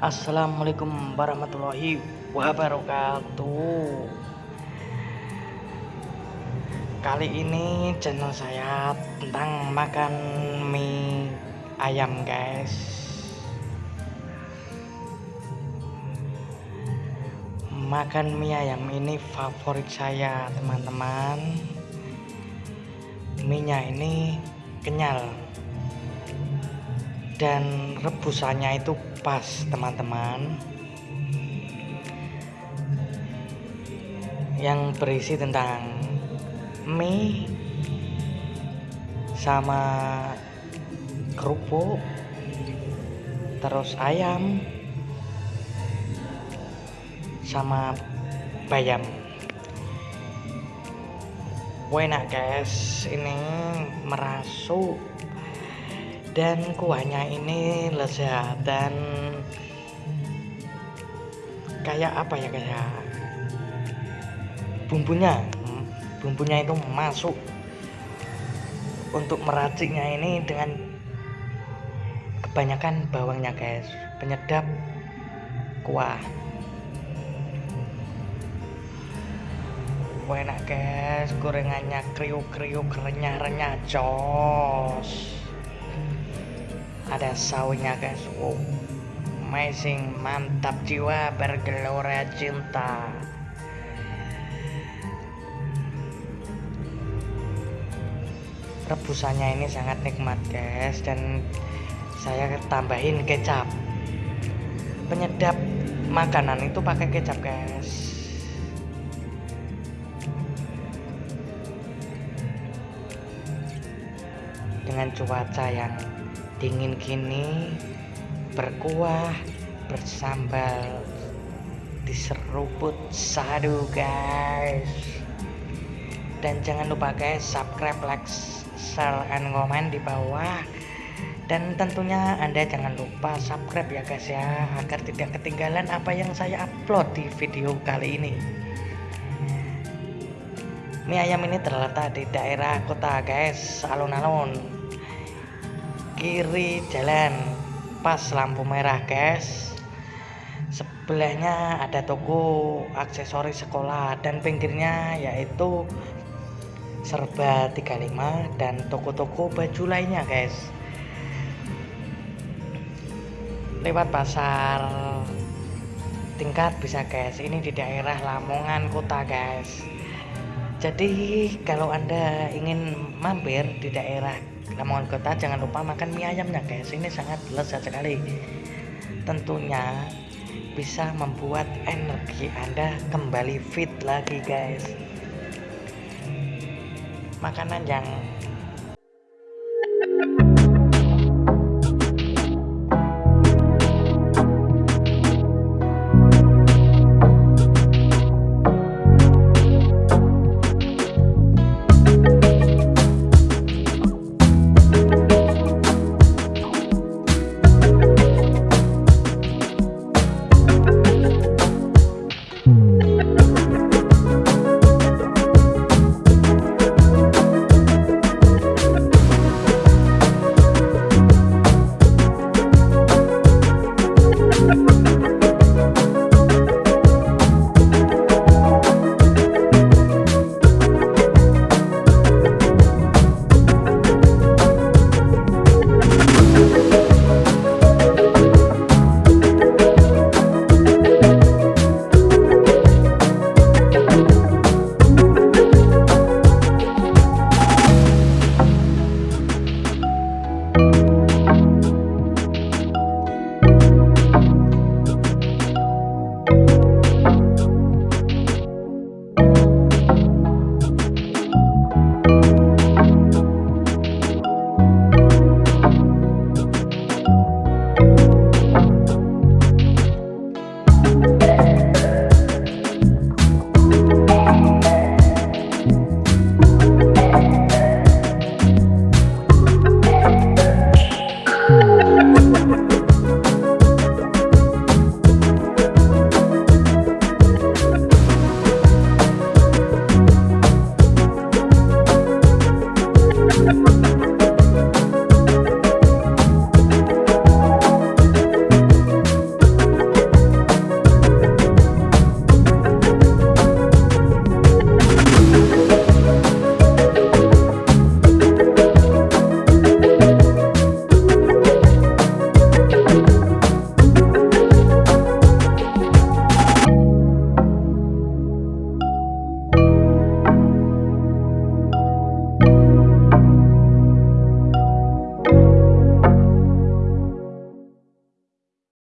Assalamualaikum warahmatullahi wabarakatuh. Kali ini channel saya tentang makan mie ayam guys. Makan mie ayam ini favorit saya teman-teman. Mie nya ini kenyal dan rebusannya itu pas teman-teman. Yang berisi tentang mie sama kerupuk terus ayam sama bayam. Enak guys. Ini merasuk dan kuahnya ini lezat dan kayak apa ya kayak bumbunya? Bumbunya itu masuk untuk meraciknya ini dengan kebanyakan bawangnya guys. Penyedap kuah. Enak guys. Gorengannya kriuk-kriuk renyah-renyah jos ada sawinya guys. Wow. Amazing. Mantap jiwa bergelora cinta. Rebusannya ini sangat nikmat guys. Dan saya tambahin kecap. Penyedap makanan itu pakai kecap guys. Dengan cuaca yang dingin gini berkuah bersambal diseruput sadu guys. Dan jangan lupa guys subscribe like share and comment di bawah. Dan tentunya anda jangan lupa subscribe ya guys ya agar tidak ketinggalan apa yang saya upload di video kali ini. Mie ayam ini terletak di daerah kota guys alun-alun kiri jalan pas lampu merah guys. Sebelahnya ada toko aksesoris sekolah dan pinggirnya yaitu serba 35 dan toko-toko baju lainnya guys. Lewat pasar tingkat bisa guys. Ini di daerah Lamongan kota guys jadi kalau anda ingin mampir di daerah Lamongan Kota jangan lupa makan mie ayamnya guys. Ini sangat lezat sekali. Tentunya bisa membuat energi anda kembali fit lagi guys. Makanan yang